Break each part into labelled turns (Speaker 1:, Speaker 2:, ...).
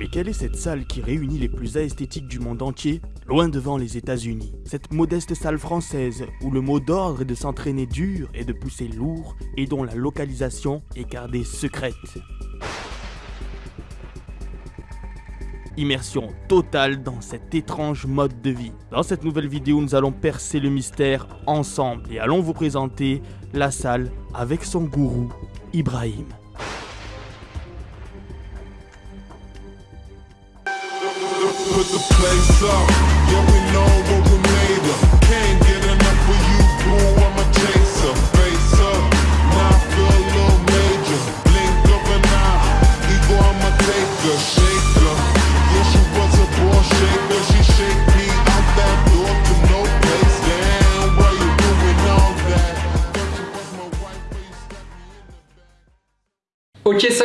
Speaker 1: Mais quelle est cette salle qui réunit les plus esthétiques du monde entier, loin devant les États-Unis? Cette modeste salle française où le mot d'ordre est de s'entraîner dur et de pousser lourd et dont la localisation est gardée secrète. Immersion totale dans cet étrange mode de vie. Dans cette nouvelle vidéo, nous allons percer le mystère ensemble et allons vous présenter la salle avec son gourou, Ibrahim.
Speaker 2: Put the place up. Yeah, we know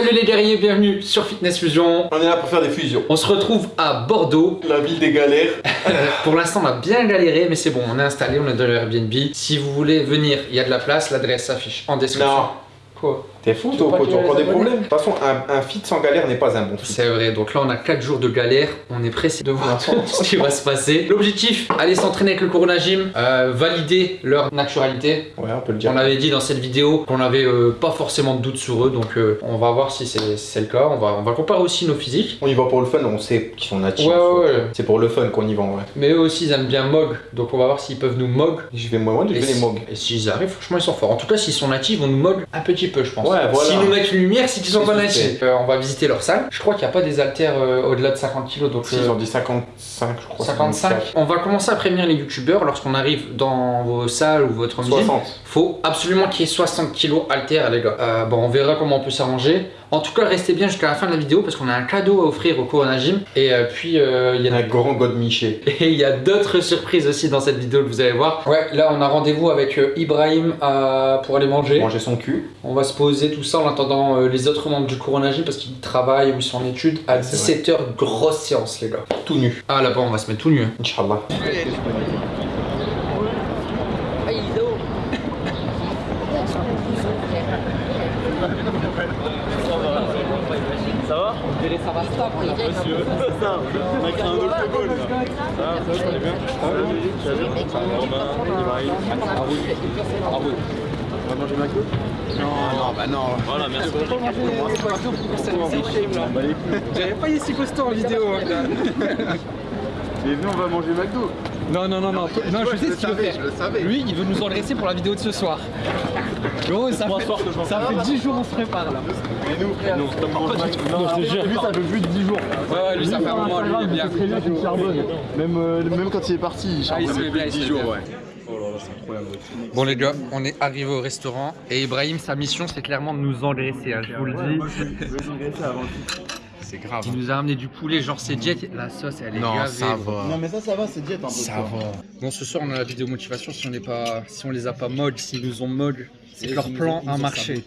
Speaker 3: salut les guerriers, bienvenue sur Fitness Fusion.
Speaker 4: On est là pour faire des fusions.
Speaker 3: On se retrouve à Bordeaux.
Speaker 4: La ville des galères.
Speaker 3: Pour l'instant, on a bien galéré, mais c'est bon, on est installé, on est dans le Airbnb. Si vous voulez venir, il y a de la place, l'adresse s'affiche en description.
Speaker 4: Non.
Speaker 3: Quoi?
Speaker 4: T'es fou,
Speaker 3: Tu
Speaker 4: toi, encore des problèmes. De toute façon, un, un feat sans galère n'est pas un bon feat.
Speaker 3: C'est vrai, donc là on a 4 jours de galère, on est pressé de voir ce qui va se passer. L'objectif, aller s'entraîner avec le Corona Gym, euh, valider leur naturalité.
Speaker 4: Ouais, on peut le dire.
Speaker 3: On avait dit dans cette vidéo qu'on avait euh, pas forcément de doute sur eux, donc euh, on va voir si c'est si le cas. On va, on va comparer aussi nos physiques.
Speaker 4: On y va pour le fun, on sait qu'ils sont natifs.
Speaker 3: Ouais, ouais, ouais.
Speaker 4: C'est pour le fun qu'on y va, ouais.
Speaker 3: Mais eux aussi ils aiment bien Mog, donc on va voir s'ils peuvent nous Mog.
Speaker 4: Je vais moi, je
Speaker 3: Et
Speaker 4: vais les mog.
Speaker 3: Et s'ils arrivent, franchement ils sont forts. En tout cas s'ils sont natifs, vont nous Mog un petit peu je pense.
Speaker 4: Ouais, voilà.
Speaker 3: S'ils nous mettent une lumière, c'est qu'ils sont pas natifs. Euh, on va visiter leur salle. Je crois qu'il n'y a pas des haltères euh, au-delà de 50 kg, donc...
Speaker 4: Si,
Speaker 3: euh,
Speaker 4: ils ont dit 55, je crois.
Speaker 3: 55. On va commencer à prévenir les youtubeurs lorsqu'on arrive dans vos salles ou votre gym.
Speaker 4: 60.
Speaker 3: Faut absolument qu'il y ait 60 kg haltères les gars. Euh, bon on verra comment on peut s'arranger. En tout cas restez bien jusqu'à la fin de la vidéo parce qu'on a un cadeau à offrir au Corona Gym. Et euh, puis euh, il y a
Speaker 4: Un grand god Miché.
Speaker 3: et il y a d'autres surprises aussi dans cette vidéo que vous allez voir. Ouais, là on a rendez-vous avec euh, Ibrahim euh, pour aller manger.
Speaker 4: Manger son cul.
Speaker 3: On va se poser tout ça en attendant euh, les autres membres du Corona Gym parce qu'ils travaillent ou ils sont en études. À
Speaker 4: C'est
Speaker 3: 17h, grosse séance les gars.
Speaker 4: Tout nu.
Speaker 3: Ah là-bas on va se mettre tout nu. Hein.
Speaker 4: Inch'Allah.
Speaker 5: J'avais pas ici costaud en vidéo.
Speaker 6: Mais venez, on va manger McDo.
Speaker 5: Non, non, non, non. Non, je sais ce qu'il veut faire. Lui, il veut nous engraisser pour la vidéo de ce soir. Gros, ça fait, ça fait 10 jours on se prépare là.
Speaker 6: Et nous, frère, non,
Speaker 5: je te jure.
Speaker 6: Lui, ça fait plus de 10 jours.
Speaker 5: Ouais, ouais, lui, ça fait un moment, lui, il est bien.
Speaker 6: Très bien qu'il charbonne. Même, euh, même quand il est parti, il
Speaker 5: Ah, il
Speaker 6: charbonne
Speaker 5: bien, il se met bien.
Speaker 6: ouais. Oh là là, c'est incroyable.
Speaker 3: Bon les gars, on est arrivé au restaurant et Ibrahim, sa mission c'est clairement de nous engraisser, hein, je vous le dis.
Speaker 6: C'est grave.
Speaker 3: Il nous a ramené du poulet, genre c'est jet, la sauce elle est
Speaker 4: Non,
Speaker 3: gavée,
Speaker 4: ça va.
Speaker 6: Non, mais ça, ça va, c'est diète un peu.
Speaker 4: Ça
Speaker 6: quoi.
Speaker 4: va.
Speaker 3: Bon ce soir on a la vidéo motivation, si on n'est pas, si on les a pas mog, s'ils nous ont mog, c'est que leur plan a marché.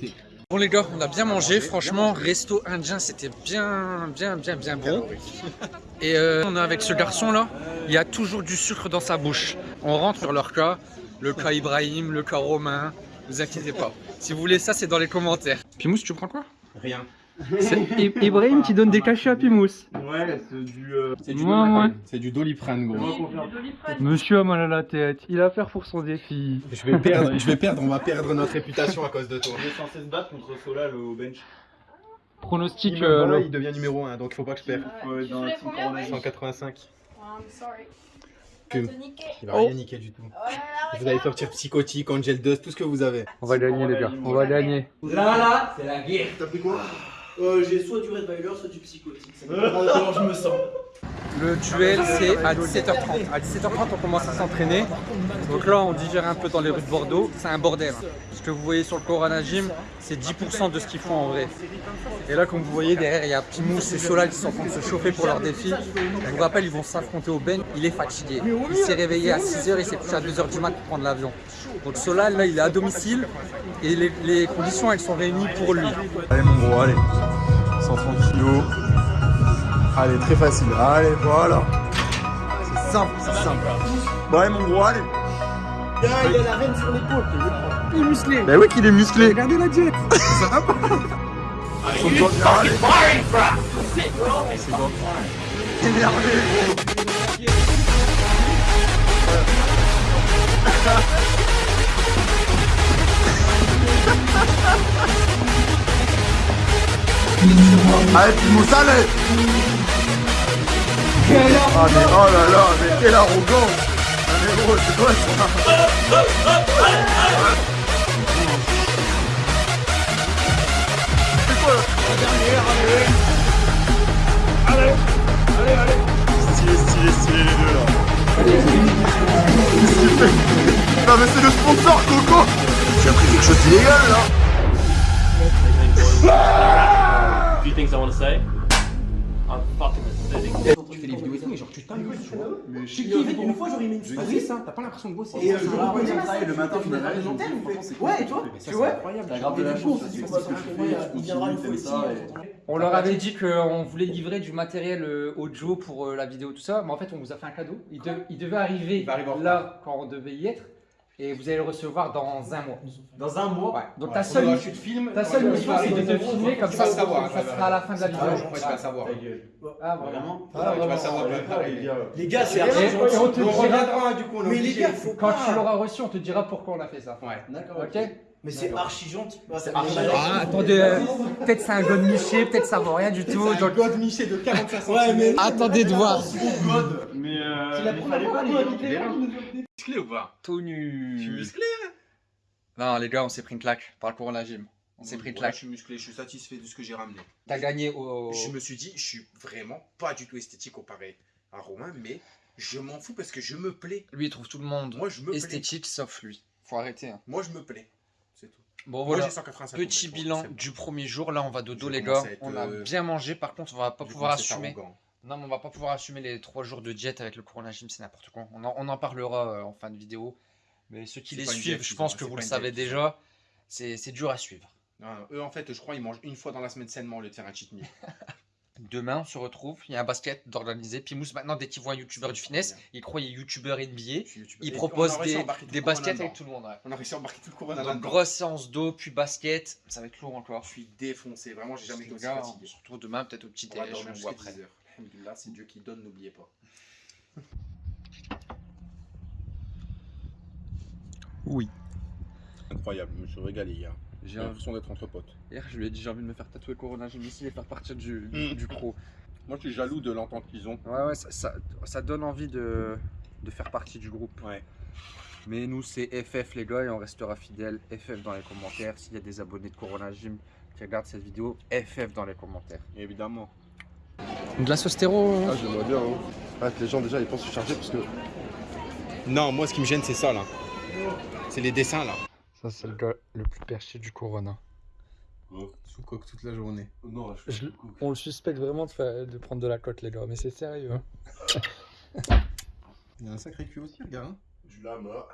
Speaker 3: Bon les gars, on a bien mangé, franchement, resto indien c'était bien, bien, bien, bien bon. Et euh, on est avec ce garçon là, il y a toujours du sucre dans sa bouche. On rentre sur leur cas, le cas Ibrahim, le cas Romain, vous inquiétez pas. Si vous voulez ça, c'est dans les commentaires. Pimous, tu prends quoi?
Speaker 4: Rien.
Speaker 3: C'est Ibrahim qui donne des cachets à Pimous.
Speaker 6: Ouais, c'est du. euh,
Speaker 4: C'est du
Speaker 3: Ouais.
Speaker 4: C'est du Doliprane, gros.
Speaker 3: Monsieur a mal à la tête, il a à faire pour son défi.
Speaker 4: Je vais perdre, je vais perdre, on va perdre notre réputation à cause de toi.
Speaker 6: On est censé se battre contre Solal au bench.
Speaker 3: Pronostic,
Speaker 4: Il,
Speaker 3: euh,
Speaker 4: voilà, il devient numéro 1, donc il faut pas que je perde.
Speaker 6: Ouais, dans la team Corona.
Speaker 4: 185.
Speaker 7: I'm sorry.
Speaker 4: Que-
Speaker 7: T'as niqué.
Speaker 4: Il va rien niquer du tout.
Speaker 7: Oh là là,
Speaker 4: Vous allez sortir psychotique, Angel Dust, tout ce que vous avez.
Speaker 3: on va gagner les gars, on va gagner.
Speaker 6: T'as pris quoi?
Speaker 8: Euh, j'ai soit du Red soit du psychotique. Ça comment je me sens.
Speaker 3: Le duel c'est à 17h30. À 17h30 on commence à s'entraîner. Donc là on digère un peu dans les rues de Bordeaux. C'est un bordel. hein. Ce que vous voyez sur le Corona Gym, c'est 10% de ce qu'ils font en vrai. Et là comme vous voyez derrière il y a Pimous et Solal qui sont en train de se chauffer pour leur défi. Je vous rappelle ils vont s'affronter au Ben. Il est fatigué. Il s'est réveillé à 6h et s'est couché à 2h du mat pour prendre l'avion. Donc Solal là il est à domicile et les, les conditions elles sont réunies pour lui.
Speaker 6: Allez, mon gros, allez. 130 kilos. Allez, très facile. Allez, voilà. C'est simple, c'est simple. Bon, allez, mon gros, allez.
Speaker 8: Il y a la reine sur l'épaule.
Speaker 5: Il est musclé.
Speaker 6: Bah oui qu'il est musclé.
Speaker 5: Regardez la diète.
Speaker 6: Allez.
Speaker 5: C'est bon. Énervé, gros. Allez, Pimous, allez Ah mais oh là là, mais quel arrogant Ah mais gros, c'est quoi ça. C'est quoi la dernière, allez Allez Allez, allez Stylé, stylé, stylé les deux là Qu'est-ce qu'il fait Non mais c'est le sponsor Coco Tu as pris quelque chose d'illégal là
Speaker 7: few things I want to say. I'm fucking.
Speaker 3: Tu fais des vidéos et tout, mais genre tu t'amuses, tu vois.
Speaker 5: Mais je
Speaker 8: J'ai kiffé une fois, j'aurais mis une story.
Speaker 3: c'est ça, t'as pas l'impression de bosser.
Speaker 8: Et euh,
Speaker 3: C'est
Speaker 8: je
Speaker 3: ça.
Speaker 8: travail,
Speaker 5: le matin, tu m'as franchement, c'est
Speaker 8: Ouais, tu vois, tu
Speaker 3: c'est
Speaker 8: vois.
Speaker 3: incroyable.
Speaker 5: T'as grave de la chance,
Speaker 8: on s'est dit
Speaker 5: tu
Speaker 8: qu'on
Speaker 5: fais
Speaker 8: va
Speaker 5: ce que et-
Speaker 3: On leur avait dit qu'on voulait livrer du matériel euh, audio pour euh, la vidéo, tout ça, mais en fait, on vous a fait un cadeau. Il, de- il devait arriver là quand on devait y être, et vous allez le recevoir dans un mois.
Speaker 8: Dans un mois.
Speaker 3: Ouais. Donc
Speaker 6: Ouais,
Speaker 3: ta seule,
Speaker 6: filmes.
Speaker 3: ta seule
Speaker 6: Ouais,
Speaker 3: mission, c'est de te filmer comme ça, ça sera à la fin de la vidéo.
Speaker 6: Ah, ouais, tu vas le savoir.
Speaker 3: Ah, vraiment. Ah,
Speaker 6: tu vas le savoir.
Speaker 5: Les gars.
Speaker 8: C'est
Speaker 3: on te
Speaker 6: reviendra du coup,
Speaker 8: Mais les gars, faut
Speaker 3: Quand tu l'auras reçu, on te dira pourquoi on a fait ça.
Speaker 6: Ouais.
Speaker 5: D'accord.
Speaker 3: Ok
Speaker 8: Mais c'est archi gentil. C'est
Speaker 3: Ah, attendez, euh, peut-être c'est un god Miché, peut-être ça vaut rien du tout.
Speaker 6: C'est un
Speaker 3: donc-
Speaker 6: God Miché de 45 cm.
Speaker 8: Ouais, mais.
Speaker 3: Attendez de voir.
Speaker 5: Mais euh. Il fallait pas
Speaker 6: musclé ou pas?
Speaker 3: Tout nu.
Speaker 6: Je suis musclé.
Speaker 3: Non, les gars, on s'est pris une claque par le cours la gym. On s'est pris une claque.
Speaker 4: Je suis musclé, je suis satisfait de ce que j'ai ramené.
Speaker 3: T'as gagné au.
Speaker 4: Je me suis dit, je suis vraiment pas du tout esthétique comparé à Romain, mais je m'en fous parce que je me plais.
Speaker 3: Lui, il trouve tout le monde
Speaker 4: Moi, je me plais.
Speaker 3: esthétique sauf lui. Faut arrêter. hein.
Speaker 4: Moi, je me plais. C'est tout.
Speaker 3: Bon, voilà.
Speaker 4: j'ai 185
Speaker 3: Petit bilan du premier jour. Là, on va dodo,
Speaker 4: Je
Speaker 3: les gars. On a
Speaker 4: euh,
Speaker 3: bien mangé. Par contre, on va pas pouvoir assumer.
Speaker 4: arrogant.
Speaker 3: Non, mais on va pas pouvoir assumer les trois jours de diète avec le Corona Gym. C'est n'importe quoi. On en, on en parlera euh, en fin de vidéo. Mais ceux qui les suivent, je pense que vous le savez déjà. C'est dur à suivre.
Speaker 4: Non, eux, en fait, je crois, ils mangent une fois dans la semaine sainement au lieu de faire un cheat meal.
Speaker 3: Demain, on se retrouve. Il y a un basket d'organiser. Pimous, maintenant, dès qu'il voit un youtubeur du fitness, il croit qu'il est youtubeur NBA.
Speaker 4: Youtubeur.
Speaker 3: Il propose des, des
Speaker 4: le
Speaker 3: baskets avec tout le monde. ouais.
Speaker 4: On a réussi à embarquer tout le corona
Speaker 3: Donc, grosse séance d'eau, puis basket. Ça va être lourd encore.
Speaker 4: Je suis défoncé, vraiment, j'ai jamais été aussi
Speaker 3: on se retrouve demain, peut-être au petit
Speaker 4: On va
Speaker 3: déj
Speaker 4: dormir
Speaker 3: ou
Speaker 4: jusqu'à
Speaker 3: après.
Speaker 4: 10 heures. Alhamdoulilah, c'est Dieu qui donne, n'oubliez pas.
Speaker 9: Incroyable, je me suis régalé hier. J'ai l'impression d'être entre potes.
Speaker 3: Hier, je lui ai dit j'ai envie de me faire tatouer Corona Gym ici et faire partir du, du croc.
Speaker 9: Moi, je suis jaloux de l'entente qu'ils ont.
Speaker 3: Ouais, ouais, ça, ça, ça donne envie de, de faire partie du groupe.
Speaker 9: Ouais.
Speaker 3: Mais nous, c'est FF les gars et on restera fidèles. FF dans les commentaires. S'il y a des abonnés de Corona Gym qui regardent cette vidéo, FF dans les commentaires.
Speaker 9: Évidemment.
Speaker 3: De la sauce terreau
Speaker 5: Ah, j'aimerais bien. Hein. Ah, les gens déjà ils pensent se charger parce que.
Speaker 4: Non, moi, ce qui me gêne, c'est ça, là. C'est les dessins, là.
Speaker 3: Ça, c'est le gars le plus perché du Corona.
Speaker 4: Sous coque toute la journée.
Speaker 5: Non, je
Speaker 3: Je- On le suspecte vraiment de, de prendre de la cote, les gars, mais c'est sérieux. hein.
Speaker 4: Il y a un sacré cul aussi, regarde. hein.
Speaker 5: Je la mort.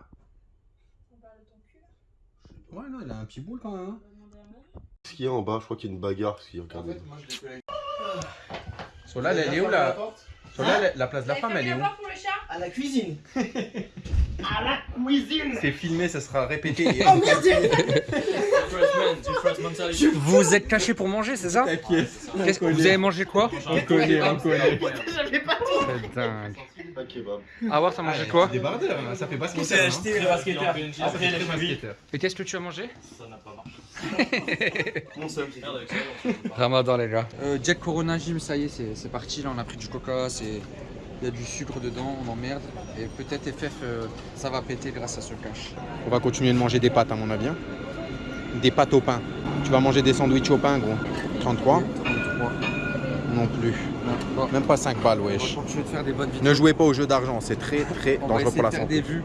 Speaker 4: Ouais, non, il a un petit boule quand même. hein.
Speaker 5: Qu'est-ce qu'il y a en bas? Je crois qu'il y a une bagarre. Parce qu'il y a regardez.
Speaker 4: moi, je l'ai fait Sola, elle est où, la... Sola, la- la place de la femme, elle est où
Speaker 8: À la cuisine.
Speaker 4: C'est filmé, ça sera répété.
Speaker 8: Oh merde
Speaker 3: Vous êtes caché pour manger, c'est ça Qu'est-ce que vous avez mangé quoi
Speaker 4: On connaît, on connaît.
Speaker 8: J'avais pas
Speaker 3: C'est dingue.
Speaker 5: Un kebab.
Speaker 3: Ah ouais, t'as mangé quoi
Speaker 4: Des bardeurs, hein, ça fait pas ce
Speaker 8: On s'est acheté le basketteur. Après.
Speaker 3: Et qu'est-ce que tu as mangé?
Speaker 7: Ça n'a pas marché.
Speaker 8: Mon seul.
Speaker 3: Ramadan les gars. Euh, Jack Corona Gym, ça y est, c'est parti. Là, on a pris du coca, c'est il y a du sucre dedans, on emmerde. Et peut-être FF, euh, ça va péter grâce à ce cash.
Speaker 4: On va continuer de manger des pâtes, à mon avis. hein. Des pâtes au pain. Tu vas manger des sandwichs au pain, gros. 33
Speaker 3: 33.
Speaker 4: Non plus. Même pas 5 balles, wesh.
Speaker 3: faire des bonnes.
Speaker 4: Ne jouez pas au jeu d'argent, c'est très très
Speaker 3: on
Speaker 4: dangereux pour la santé.
Speaker 3: des vues.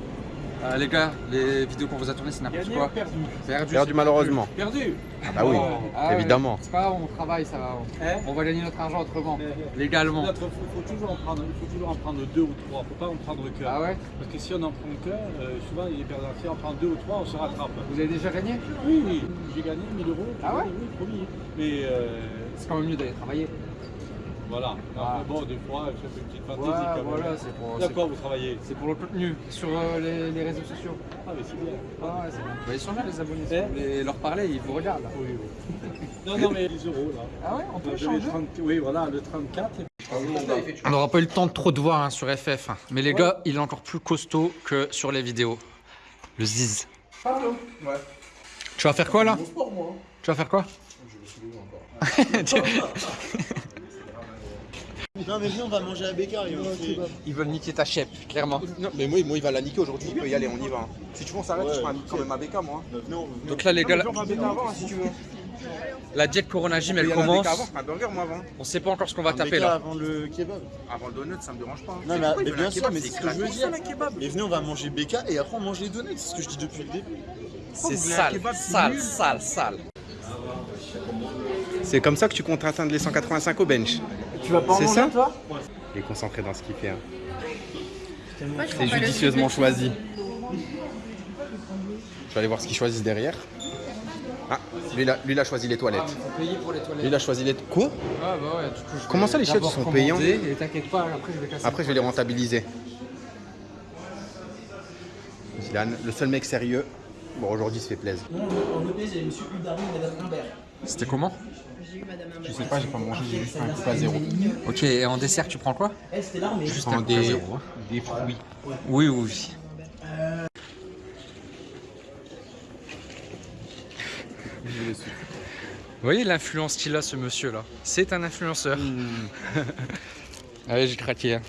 Speaker 3: Euh, les gars, les vidéos qu'on vous a tournées, c'est n'importe quoi.
Speaker 10: perdu
Speaker 3: Perdu.
Speaker 4: Perdu malheureusement.
Speaker 10: Perdu
Speaker 4: Ah bah oui,
Speaker 3: Ah ouais,
Speaker 4: évidemment.
Speaker 3: C'est pas grave, on travaille, ça va.
Speaker 10: Hein
Speaker 3: On va gagner notre argent autrement, légalement.
Speaker 10: Il faut, toujours en prendre, il faut toujours en prendre deux ou trois, faut pas en prendre qu'un.
Speaker 3: Ah ouais
Speaker 10: Parce que si on en prend qu'un, euh, souvent il est perdant. Si on prend deux ou trois, on se rattrape.
Speaker 3: Vous avez déjà gagné
Speaker 10: Oui, oui, j'ai gagné 1000 euros.
Speaker 3: Ah ouais
Speaker 10: Oui, promis. Mais euh,
Speaker 3: C'est quand même mieux d'aller travailler.
Speaker 10: Voilà.
Speaker 11: Ah.
Speaker 10: Après, bon, des fois, je fais une petite fantaisie
Speaker 11: Ouais,
Speaker 10: quand même.
Speaker 11: voilà, c'est pour-
Speaker 10: D'accord, vous travaillez.
Speaker 11: C'est pour le contenu sur euh, les, les réseaux sociaux.
Speaker 10: Ah, mais c'est bien.
Speaker 11: Ah ouais, c'est bien. Bah, ils sont là les abonnés. Si
Speaker 10: Eh
Speaker 11: vous voulez leur parler, ils vous regardent. là.
Speaker 10: Oui, oui. Non, non, mais 10 euros là.
Speaker 11: Ah ouais, on peut
Speaker 10: Le
Speaker 11: changer
Speaker 10: 30 Oui, voilà, le 34. et-
Speaker 3: On n'aura pas eu le temps de trop de voir hein, sur FF. hein. Mais les gars, il est encore plus costaud que sur les vidéos. Le Ziz.
Speaker 5: Pardon Ouais.
Speaker 3: Tu vas faire quoi là
Speaker 5: Mon sport, moi.
Speaker 3: Tu vas faire quoi
Speaker 5: Je levé encore.
Speaker 6: Non, mais viens, on va manger à Bécard.
Speaker 3: Ils veulent niquer ta chèpe, clairement.
Speaker 4: Non, mais moi, moi, il va la niquer aujourd'hui, il peut y aller, on y va. Si tu veux, on s'arrête, je ferai un quand même à BK, moi.
Speaker 3: Donc là, les gars,
Speaker 4: Non, mais viens, on va à BK avant, si tu veux.
Speaker 3: la diète Corona Gym, elle
Speaker 4: la
Speaker 3: commence.
Speaker 4: Avant, je un burger, moi, avant.
Speaker 3: On sait pas encore ce qu'on va
Speaker 6: Un
Speaker 3: taper là.
Speaker 6: avant le kebab.
Speaker 4: Avant le donut, ça me dérange pas.
Speaker 6: Non, mais, mais bien sûr,
Speaker 4: kebab
Speaker 6: mais
Speaker 4: C'est
Speaker 6: ce que je veux
Speaker 4: gratuit,
Speaker 6: dire.
Speaker 4: ça, un kebab.
Speaker 6: Mais venez, on va manger BK et après on mange les donuts. C'est ce que je dis depuis le début.
Speaker 3: C'est sale, sale, sale, sale.
Speaker 4: C'est comme ça que tu comptes atteindre les 185 au bench.
Speaker 6: Tu vas pas en
Speaker 4: C'est
Speaker 6: manger,
Speaker 4: ça
Speaker 6: toi
Speaker 4: Il est concentré dans ce qu'il fait. hein.
Speaker 8: C'est
Speaker 4: judicieusement choisi. Je vais aller voir ce qu'ils choisissent derrière. Ah, lui, il a, lui, il a choisi les toilettes.
Speaker 11: Faut payer pour les toilettes.
Speaker 4: Lui, il a choisi les... Quoi
Speaker 11: Ah bah ouais, du coup, je
Speaker 4: Comment ça, les chiottes, sont payants
Speaker 11: commander, Et t'inquiète pas, après je vais casser.
Speaker 4: Après, je vais les rentabiliser. Zidane, le seul mec sérieux. Bon, aujourd'hui, il se fait plaisir.
Speaker 3: C'était comment?
Speaker 4: Je sais pas, j'ai pas mangé, j'ai juste un coca zéro.
Speaker 3: Ok, et en dessert, tu prends quoi? Juste un
Speaker 4: des,
Speaker 3: zéro,
Speaker 4: des fruits.
Speaker 3: Oui, oui. Vous voyez l'influence qu'il a, ce monsieur-là C'est un influenceur. Allez, j'ai craqué. hein.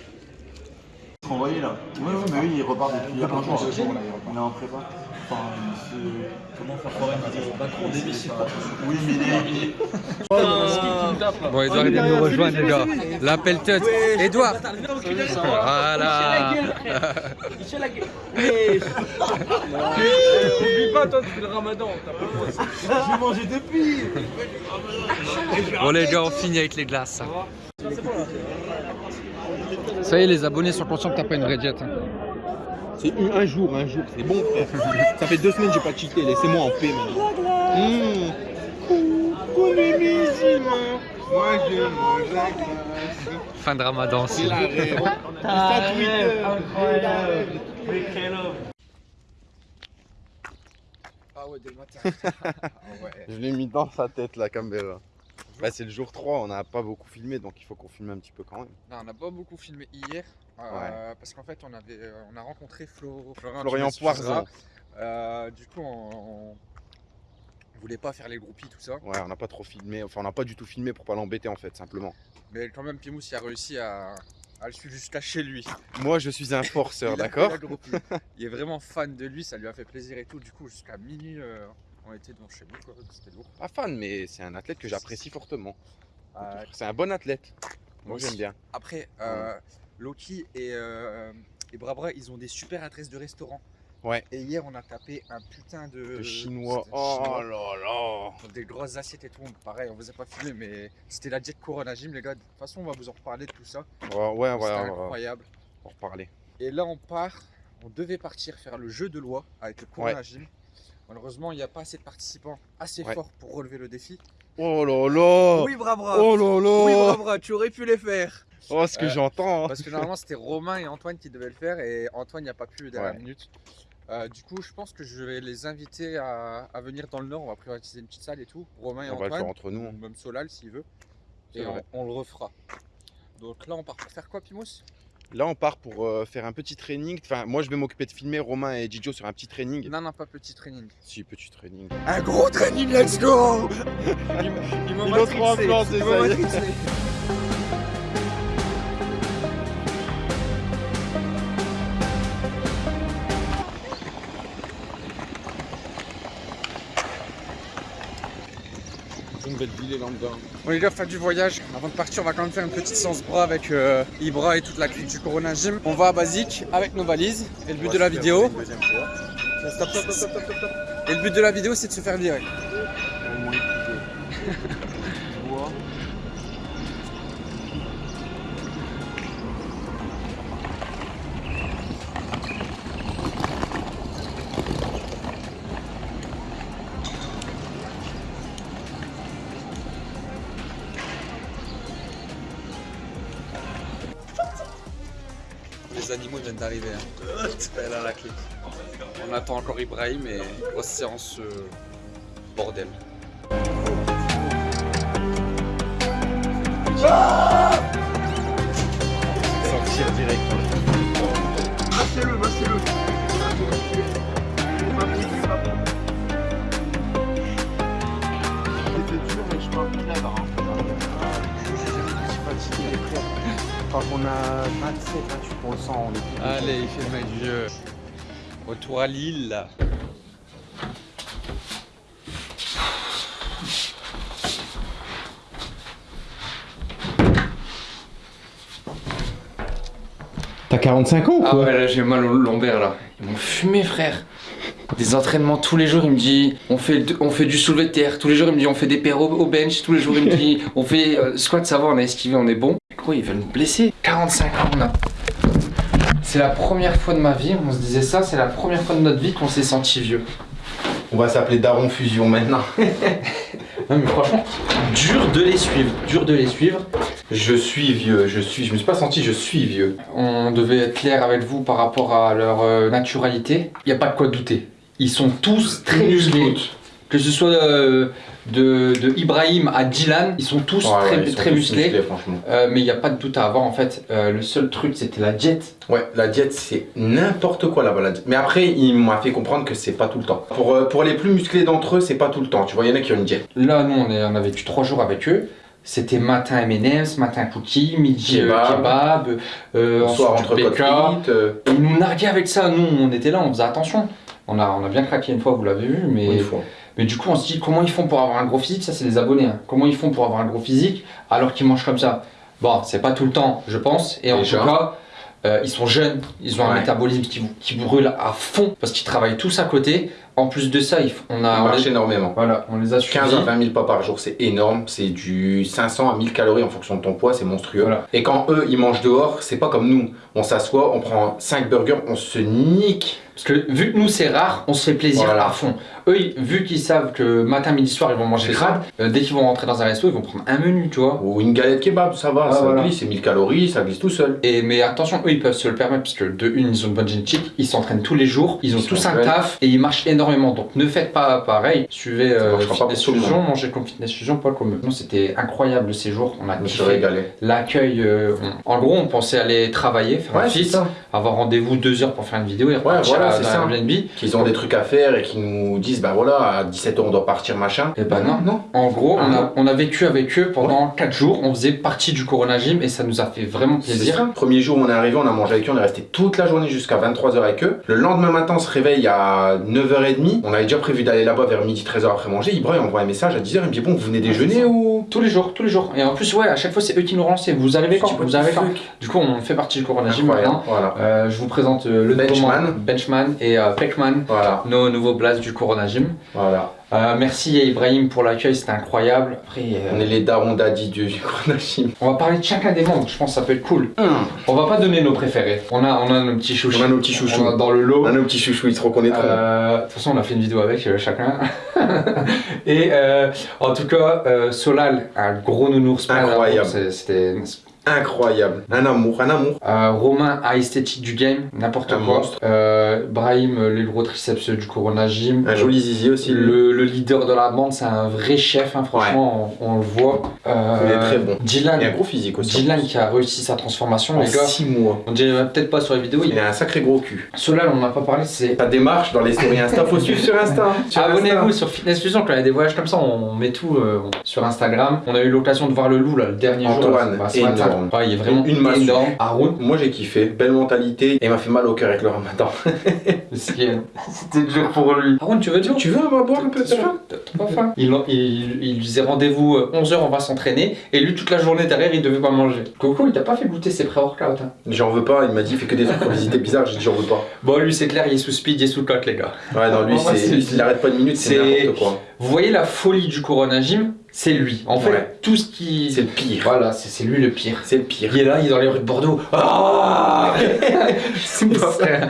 Speaker 6: là. Oui, oui, mais oui, il repart depuis il y a longtemps. Il est en prépa. Enfin, Comment faire croire une vidéo Macron démissionne. Oui, mais il est.
Speaker 3: Bon, Edouard, il vient nous rejoindre, les gars. L'appel tête. Edouard Voilà
Speaker 10: Oublie pas, toi, tu fais le ramadan. Pas.
Speaker 6: J'ai mangé depuis
Speaker 3: Bon, les gars, on finit avec les glaces. Ça y est, les abonnés sont conscients que t'as pas une vraie diète.
Speaker 4: C'est un, jour, un jour, c'est bon frère. Ça fait deux semaines que j'ai pas cheaté, laissez-moi en paix maintenant. Mmh. Moi je mange la glace.
Speaker 3: Fin de ramadan.
Speaker 4: C'est la rêve.
Speaker 6: Ah,
Speaker 4: Ça Twitter.
Speaker 6: incroyable Mais quel homme
Speaker 3: Ah ouais, dès le matin.
Speaker 4: Je l'ai mis dans sa tête la caméra. Bah, c'est le jour 3, on n'a pas beaucoup filmé donc il faut qu'on filme un petit peu quand même.
Speaker 3: Non, on n'a pas beaucoup filmé hier. Euh, Parce qu'en fait, on, avait, euh, on a rencontré Flo, Florian,
Speaker 4: Florian. Poirzon.
Speaker 3: Euh, du coup, on, on voulait pas faire les groupies, tout ça.
Speaker 4: Ouais, on n'a pas trop filmé, enfin on n'a pas du tout filmé pour pas l'embêter en fait, simplement.
Speaker 3: Mais quand même, Pimous il a réussi à, à le suivre jusqu'à chez lui.
Speaker 4: Moi je suis un forceur, d'accord.
Speaker 3: Il est vraiment fan de lui, ça lui a fait plaisir et tout. Du coup, jusqu'à minuit, euh, on était devant chez nous, quoi. C'était lourd.
Speaker 4: Pas fan, mais c'est un athlète que j'apprécie fortement.
Speaker 3: Euh,
Speaker 4: C'est un bon athlète. Moi j'aime bien.
Speaker 3: Après, Loki et, euh, et Brabra, ils ont des super adresses de restaurants.
Speaker 4: Ouais.
Speaker 3: Et hier, on a tapé un putain de.
Speaker 4: Le chinois. Oh
Speaker 3: chinois.
Speaker 4: là là.
Speaker 3: Des grosses assiettes et tout. Pareil, on vous a pas filmé, mais c'était la diète Corona Gym, les gars. De toute façon, on va vous en reparler de tout ça.
Speaker 4: Ouais, ouais, ouais, va-
Speaker 3: incroyable.
Speaker 4: on va reparler.
Speaker 3: Et là, on part. On devait partir faire le jeu de loi avec le Corona Gym. Malheureusement, il n'y a pas assez de participants assez
Speaker 4: Ouais.
Speaker 3: forts pour relever le défi.
Speaker 4: Oh là là
Speaker 3: Oui, Brabra
Speaker 4: Oh là là
Speaker 3: Oui, Brabra, tu aurais pu les faire
Speaker 4: Oh ce que
Speaker 3: Euh,
Speaker 4: j'entends hein.
Speaker 3: Parce que normalement, c'était Romain et Antoine qui devaient le faire et Antoine n'y a pas pu dernière
Speaker 4: Ouais.
Speaker 3: minute. Euh, du coup, je pense que je vais les inviter à, à venir dans le Nord. On va privatiser une petite salle et tout. Romain et
Speaker 4: On va le
Speaker 3: Antoine.
Speaker 4: faire entre nous.
Speaker 3: ou Même Solal s'il veut. Et on, on le refera. Donc là, on part pour faire quoi, Pimous?
Speaker 4: Là on part pour euh, faire un petit training. Enfin moi je vais m'occuper de filmer Romain et Didio sur un petit training.
Speaker 3: Non, non, pas petit training.
Speaker 4: Si petit training.
Speaker 3: Un gros training, let's go Ils m'ont matrixé, ils m'ont matrixé.
Speaker 4: Et lambda.
Speaker 3: Bon les gars, fin du voyage. Avant de partir, on va quand même faire une petite séance bras avec euh, Ibra et toute la clique du Corona Gym. On va à Basique avec nos valises. Et le but de la vidéo,
Speaker 4: Deuxième fois.
Speaker 3: Stop, stop, stop, stop, stop, stop. Et le but de la vidéo, c'est de se faire virer.
Speaker 6: Viennent d'arriver. Hein. Elle a la clé. On attend encore Ibrahim et grosse séance euh, bordel.
Speaker 4: Sortir direct.
Speaker 5: Massez-le, massez-le.
Speaker 4: C'était dur, mais je parle plus là-bas. Quand on a 27, 28%, on est plus
Speaker 6: Allez, il fait du jeu. Retour à Lille là.
Speaker 4: T'as 45 ans ou
Speaker 3: Ah
Speaker 4: quoi
Speaker 3: ouais, là j'ai mal au lombaire là. Ils m'ont fumé, frère. Des entraînements tous les jours, il me dit on fait, on fait du soulevé de terre. Tous les jours, il me dit on fait des paires au, au bench. Tous les jours, il me dit on fait euh, squat, ça va, on a esquivé, on est bon. Quoi, ils veulent me blesser? 45 ans, on a. C'est la première fois de ma vie, on se disait ça, c'est la première fois de notre vie qu'on s'est senti vieux.
Speaker 4: On va s'appeler Daron Fusion maintenant.
Speaker 3: Non mais franchement, dur de les suivre, dur de les suivre.
Speaker 4: Je suis vieux, je suis, je me suis pas senti, je suis vieux.
Speaker 3: On devait être clair avec vous par rapport à leur euh, naturalité. Il n'y a pas de quoi douter. Ils sont tous très musclés. Que ce soit euh, de, de Ibrahim à Dylan, ils sont tous
Speaker 4: Ouais,
Speaker 3: très,
Speaker 4: ouais, ils sont
Speaker 3: très
Speaker 4: tous
Speaker 3: musclés.
Speaker 4: franchement.
Speaker 3: Euh, mais il n'y a pas de doute à avoir en fait. Euh, le seul truc c'était la diète.
Speaker 4: Ouais, la diète c'est n'importe quoi là-bas. la diète. Mais après, il m'a fait comprendre que c'est pas tout le temps. Pour, euh, pour les plus musclés d'entre eux, c'est pas tout le temps. Tu vois, il y en a qui ont une diète.
Speaker 3: Là, nous on, est, on a vécu trois jours avec eux. C'était matin M&M's, matin cookies, midi
Speaker 4: Kebab.
Speaker 3: kebab, euh,
Speaker 4: Soir entre
Speaker 3: ils nous narguaient avec ça. Nous on était là, on faisait attention. On a, on a bien craqué une fois, vous l'avez vu, mais du coup, on se dit comment ils font pour avoir un gros physique? Ça, c'est les abonnés. hein. Comment ils font pour avoir un gros physique alors qu'ils mangent comme ça? Bon, c'est pas tout le temps, je pense. Et en
Speaker 4: Déjà.
Speaker 3: tout cas, euh, ils sont jeunes, ils ont un métabolisme qui, qui brûle à fond parce qu'ils travaillent tous à côté. En plus de ça, on a
Speaker 4: On marche
Speaker 3: les,
Speaker 4: énormément.
Speaker 3: voilà, on les a suivis.
Speaker 4: 15 à 20 000 pas par jour, c'est énorme. C'est du 500 à 1000 calories en fonction de ton poids, c'est monstrueux.
Speaker 3: Voilà.
Speaker 4: Et quand eux, ils mangent dehors, c'est pas comme nous. On s'assoit, on prend 5 burgers, on se nique.
Speaker 3: Parce que vu que nous c'est rare, on se fait plaisir
Speaker 4: Voilà.
Speaker 3: à fond. Eux, vu qu'ils savent que matin, midi, soir, ils vont manger crade, euh, dès qu'ils vont rentrer dans un resto, ils vont prendre un menu, tu vois.
Speaker 4: Ou une galette kebab, ça va,
Speaker 3: Ah,
Speaker 4: ça
Speaker 3: voilà.
Speaker 4: glisse, c'est 1000 calories, ça glisse tout seul.
Speaker 3: Et, mais attention, eux ils peuvent se le permettre parce que de une, ils ont une bonne génétique, ils s'entraînent tous les jours, ils ont
Speaker 4: Ils
Speaker 3: tous un taf et ils marchent énormément. Donc ne faites pas pareil, suivez euh, Fitness Fusion, mangez comme Fitness Fusion, pas comme eux. C'était incroyable le séjour, on a kiffé.
Speaker 4: régalé.
Speaker 3: L'accueil, euh, on- en gros, on pensait aller travailler, faire un
Speaker 4: Ouais,
Speaker 3: fit, avoir rendez-vous deux heures pour faire une vidéo et repartir
Speaker 4: voilà,
Speaker 3: à-
Speaker 4: c'est ça.
Speaker 3: Airbnb.
Speaker 4: Qu'ils ont des trucs à faire et qu'ils nous disent, bah voilà, à 17h on doit partir, machin.
Speaker 3: Et bah non,
Speaker 4: non.
Speaker 3: En gros,
Speaker 4: Ah
Speaker 3: on, a,
Speaker 4: non.
Speaker 3: on a vécu avec eux pendant 4 jours, on faisait partie du Corona Gym et ça nous a fait vraiment plaisir.
Speaker 4: Premier jour, on est arrivé, on a mangé avec eux, on est resté toute la journée jusqu'à 23h avec eux. Le lendemain matin, on se réveille à 9h30. On avait déjà prévu d'aller là-bas vers midi 13h après manger. Ibrahim envoie un message à 10h, il me dit bon, vous venez déjeuner ou?
Speaker 3: Tous les jours, tous les jours. Et en plus, ouais, à chaque fois, c'est eux qui nous relançaient. Vous arrivez quand? Vous arrivez quand? Du coup, on fait partie du Corona Gym maintenant.
Speaker 4: Voilà.
Speaker 3: Euh, je vous présente euh, le
Speaker 4: Benchman.
Speaker 3: Benchman et euh, Peckman,
Speaker 4: Voilà.
Speaker 3: nos nouveaux blazes du Corona Gym.
Speaker 4: Voilà.
Speaker 3: Euh, merci à Ibrahim pour l'accueil, c'était incroyable. Après, euh,
Speaker 4: On est les darons daddy du du Gym.
Speaker 3: on va parler de chacun des membres, je pense que ça peut être cool. On va pas donner nos préférés. On a, on a nos petits chouchous.
Speaker 4: On a nos petits chouchous.
Speaker 3: On a dans le lot.
Speaker 4: On a nos petits chouchous, ils se reconnaîtront.
Speaker 3: Euh, De toute façon, on a fait une vidéo avec euh, chacun. Et en tout cas, Solal, un gros nounours.
Speaker 4: Incroyable.
Speaker 3: C'était
Speaker 4: Incroyable. Un amour, un amour.
Speaker 3: Euh, Romain à esthétique du game, n'importe quoi. Euh, Brahim, euh, les gros triceps du Corona Gym.
Speaker 4: Un joli zizi aussi.
Speaker 3: Le, le leader de la bande, c'est un vrai chef, hein, franchement, on, on le voit. Euh,
Speaker 4: Il est très bon.
Speaker 3: Dylan,
Speaker 4: Il a un gros physique aussi.
Speaker 3: Dylan qui a réussi sa transformation,
Speaker 4: En
Speaker 3: les gars.
Speaker 4: 6 mois.
Speaker 3: On dirait peut-être pas sur les vidéos.
Speaker 4: Il
Speaker 3: Il...
Speaker 4: a un sacré gros cul.
Speaker 3: Solal, on n'en a pas parlé, c'est.
Speaker 4: Ta démarche dans les stories Insta, faut suivre sur Insta.
Speaker 3: Abonnez-vous sur Fitness Fusion, quand il y a des voyages comme ça, on met tout sur Instagram. On a eu l'occasion de voir le loup là, le dernier jour.
Speaker 4: Antoine,
Speaker 3: là, bah.
Speaker 4: Énorme.
Speaker 3: Ouais, il est vraiment
Speaker 4: Une massue.
Speaker 3: énorme. Haroun,
Speaker 4: Moi j'ai kiffé, belle mentalité et il m'a fait mal au cœur avec le ramadan.
Speaker 3: C'était dur pour lui. Haroun, tu veux dire
Speaker 4: Tu veux va boire un peu
Speaker 3: T'as faim T'as pas faim il, il, disait rendez-vous 11h, on va s'entraîner. Et lui, toute la journée derrière, il devait pas manger. Coco, il t'a pas fait goûter ses pré-workouts. Hein.
Speaker 4: J'en veux pas, il m'a dit il fait que des trucs obésité bizarres, j'ai dit j'en veux pas.
Speaker 3: Bon, lui, c'est clair, il est sous speed, il est sous cote, les gars.
Speaker 4: Ouais non lui c'est il arrête pas de minutes, c'est
Speaker 3: C'est-
Speaker 4: n'importe quoi.
Speaker 3: Vous voyez la folie du Corona Gym C'est lui. En fait,
Speaker 4: Ouais.
Speaker 3: tout ce qui.
Speaker 4: C'est le pire.
Speaker 3: Voilà, c'est c'est lui le pire.
Speaker 4: C'est le pire.
Speaker 3: Il est là, il est dans les rues de Bordeaux. Ah C'est pas vrai.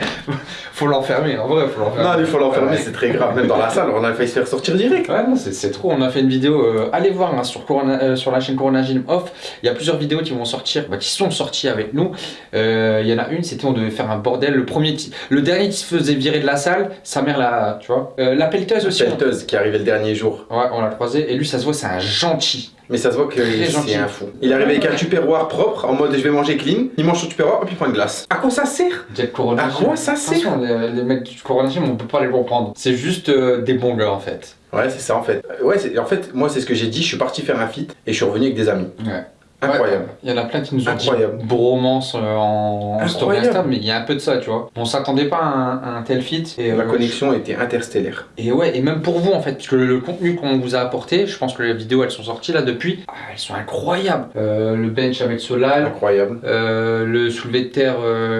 Speaker 3: Faut l'enfermer, en vrai, faut l'enfermer.
Speaker 4: Non, il faut l'enfermer,
Speaker 3: Ouais.
Speaker 4: c'est très grave. Même dans la salle, on a failli se faire sortir direct.
Speaker 3: Ouais, non, c'est trop. On a fait une vidéo. euh, allez voir hein, sur, Corona- euh, sur la chaîne Corona Gym Off. Il y a plusieurs vidéos qui vont sortir, bah, qui sont sorties avec nous. Euh, Il y en a une, c'était on devait faire un bordel. Le premier, le dernier qui se faisait virer de la salle, sa mère la, tu vois. Euh, la pelleteuse aussi. on-
Speaker 4: Pelleteuse qui arrivé le dernier jour.
Speaker 3: Ouais, on l'a croisé. Et lui, ça se voit, c'est un gentil.
Speaker 4: Mais ça se voit que c'est un fou. Il est arrivé avec un tupperware propre, en mode je vais manger clean. Il mange son tupperware, hop, il prend une glace. À quoi ça sert?
Speaker 3: Jack Corona
Speaker 4: À quoi ça sert?
Speaker 3: Attention, les, les mecs du Corona Gym, on peut pas les comprendre. C'est juste euh, des bons gars en fait.
Speaker 4: Ouais, c'est ça en fait. Euh, Ouais, c'est- en fait, moi c'est ce que j'ai dit. Je suis parti faire un feat et je suis revenu avec des amis.
Speaker 3: Ouais.
Speaker 4: Incroyable.
Speaker 3: Il y en a plein qui nous ont
Speaker 4: Incroyable.
Speaker 3: dit bromance euh, en, en story. Insta, mais il y a un peu de ça, tu vois. On s'attendait pas à un, à un tel fit. Et,
Speaker 4: La
Speaker 3: euh,
Speaker 4: connexion était interstellaire.
Speaker 3: Et ouais, et même pour vous en fait, puisque le, le contenu qu'on vous a apporté, je pense que les vidéos elles sont sorties là depuis, ah, elles sont incroyables. Euh, le bench avec Solal,
Speaker 4: Incroyable.
Speaker 3: euh, le soulevé de terre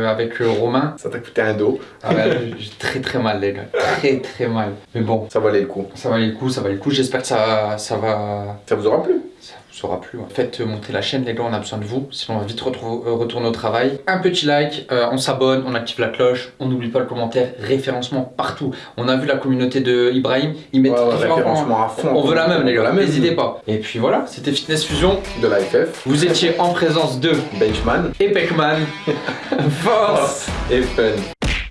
Speaker 3: avec Romain.
Speaker 4: Ça t'a coûté un dos.
Speaker 3: Ah ouais, j'ai très très mal les gars, très très mal. Mais bon,
Speaker 4: Ça valait le coup.
Speaker 3: ça valait le coup, ça valait le coup. J'espère que ça, ça va,
Speaker 4: Ça vous aura plu
Speaker 3: ça vous aura plu. ouais. Faites monter la chaîne les gars, on a besoin de vous, sinon on va vite euh, retourner au travail. Un petit like, euh, on s'abonne, on active la cloche, on n'oublie pas le commentaire, référencement partout. On a vu la communauté de Ibrahim, ils mettent
Speaker 4: Ouais, ouais,
Speaker 3: référencement.
Speaker 4: à fond.
Speaker 3: On veut la même les
Speaker 4: On veut
Speaker 3: gars,
Speaker 4: la même.
Speaker 3: n'hésitez pas. Et puis voilà, c'était Fitness Fusion.
Speaker 4: De la FF,
Speaker 3: Vous étiez en présence de
Speaker 4: Benchman,
Speaker 3: Epecman. Force
Speaker 4: et Fun.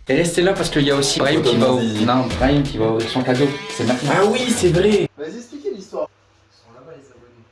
Speaker 3: Et restez là parce qu'il y a aussi Ibrahim qui va ouvrir. Non, Ibrahim qui va ouvrir son cadeau. C'est maintenant.
Speaker 4: Ah oui, c'est vrai
Speaker 5: Vas-y, expliquez l'histoire.
Speaker 10: Ils sont là-bas les abonnés.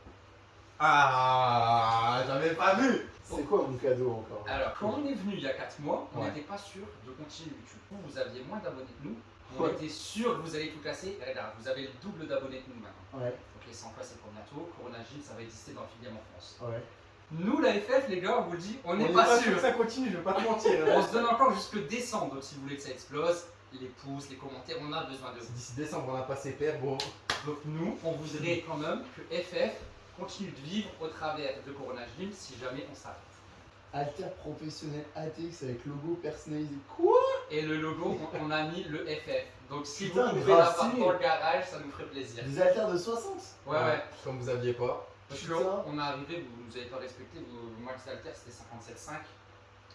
Speaker 5: Ah, j'avais pas vu. C'est quoi mon cadeau encore?
Speaker 3: Alors, quand on est venu il y a 4 mois, on
Speaker 5: Ouais.
Speaker 3: n'était pas sûr de continuer YouTube. Vous, vous aviez moins d'abonnés que nous. On
Speaker 5: Ouais.
Speaker 3: était sûr que vous allez tout casser. Et regarde, vous avez le double d'abonnés que nous maintenant.
Speaker 5: Ouais,
Speaker 3: Ok, sans quoi c'est pour bientôt. Corona Gym, ça va exister dans le en France.
Speaker 5: ouais.
Speaker 3: Nous, la FF, les gars, on vous le dit, on n'est
Speaker 5: est
Speaker 3: pas, sûr.
Speaker 5: que ça continue, je vais pas te mentir.
Speaker 3: On se donne encore jusque décembre, donc si vous voulez que ça explose, les pouces, les commentaires, on a besoin de vous.
Speaker 5: D'ici décembre, on a passé père, bon.
Speaker 3: Donc nous, on voudrait quand même que FF continue de vivre au travers de Corona Gym si jamais on s'arrête.
Speaker 5: Alter professionnel ATX avec logo personnalisé. Quoi?
Speaker 3: Et le logo, on, on a mis le FF. Donc si
Speaker 5: Putain,
Speaker 3: vous pouvez l'avoir dans le garage, ça nous ferait plaisir.
Speaker 5: Des haltères de 60
Speaker 3: Ouais, ouais.
Speaker 5: Comme vous aviez pas.
Speaker 3: Parce qu'on est arrivé, vous nous avez pas respecté, vos max haltères c'était 57,5.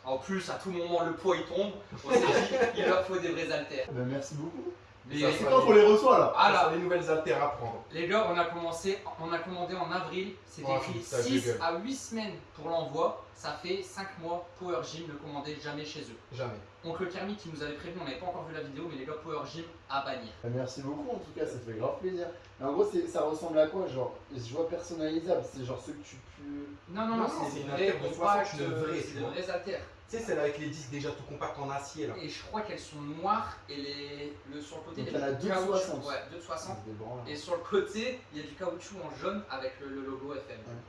Speaker 3: En plus, à tout moment, le poids il tombe. On s'est dit, il leur faut des vrais haltères.
Speaker 5: Ben merci beaucoup. C'est quand on les reçoit là
Speaker 3: Ah, là.
Speaker 5: Les nouvelles haltères à prendre.
Speaker 3: Les gars, on a commencé, on a commandé en avril, c'est
Speaker 5: Oh,
Speaker 3: écrit
Speaker 5: putain,
Speaker 3: 6
Speaker 5: gueule.
Speaker 3: à 8 semaines pour l'envoi, ça fait 5 mois, Power Gym ne commandait jamais chez eux.
Speaker 5: Jamais.
Speaker 3: Donc le Kermit qui nous avait prévenu, on n'avait pas encore vu la vidéo, mais les gars, Power Gym à bannir.
Speaker 5: Ben, merci beaucoup en tout cas, ça fait grave plaisir. Mais en gros, ça ressemble à quoi Genre, je vois personnalisable, c'est genre ceux que tu peux.
Speaker 3: Non, non, non,
Speaker 5: Non,
Speaker 3: c'est
Speaker 5: une
Speaker 3: vrais
Speaker 5: haltère de 60,
Speaker 3: compacts,
Speaker 5: une vraie,
Speaker 3: des
Speaker 5: vois.
Speaker 3: vrais haltères.
Speaker 5: Tu sais, celle avec les disques déjà tout compacts en acier là.
Speaker 3: Et je crois qu'elles sont noires et les, le, sur le côté,
Speaker 5: Donc
Speaker 3: il y
Speaker 5: il y en
Speaker 3: a
Speaker 5: a
Speaker 3: du
Speaker 5: deux de
Speaker 3: caoutchouc.
Speaker 5: 60.
Speaker 3: Ouais, 2 de 60.
Speaker 5: C'est des branles.
Speaker 3: Et sur le côté, il y a du caoutchouc en jaune avec le, le logo FM.